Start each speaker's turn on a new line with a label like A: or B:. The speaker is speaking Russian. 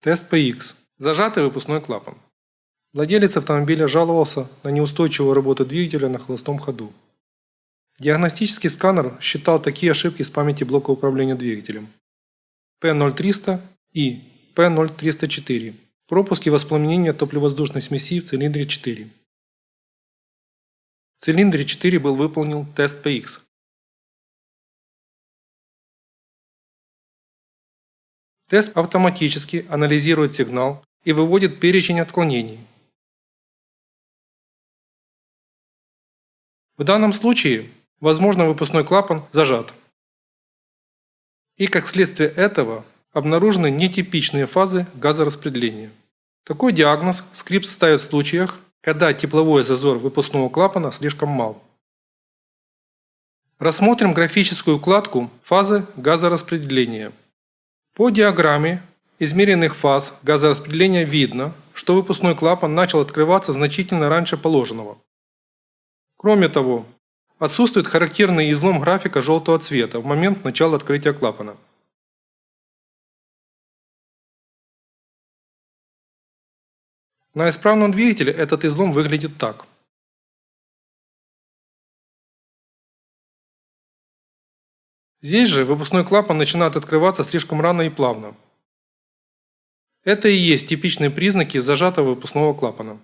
A: Тест PX. Зажатый выпускной клапан. Владелец автомобиля жаловался на неустойчивую работу двигателя на холостом ходу. Диагностический сканер считал такие ошибки с памяти блока управления двигателем. P0300 и P0304. Пропуски воспламенения топливо-воздушной смеси в цилиндре 4. В цилиндре 4 был выполнен тест PX. Тест автоматически анализирует сигнал и выводит перечень отклонений. В данном случае, возможно, выпускной клапан зажат. И как следствие этого обнаружены нетипичные фазы газораспределения. Такой диагноз скрипт ставит в случаях, когда тепловой зазор выпускного клапана слишком мал. Рассмотрим графическую укладку фазы газораспределения. По диаграмме измеренных фаз газораспределения видно, что выпускной клапан начал открываться значительно раньше положенного. Кроме того, отсутствует характерный излом графика желтого цвета в момент начала открытия клапана. На исправном двигателе этот излом выглядит так. Здесь же выпускной клапан начинает открываться слишком рано и плавно. Это и есть типичные признаки зажатого выпускного клапана.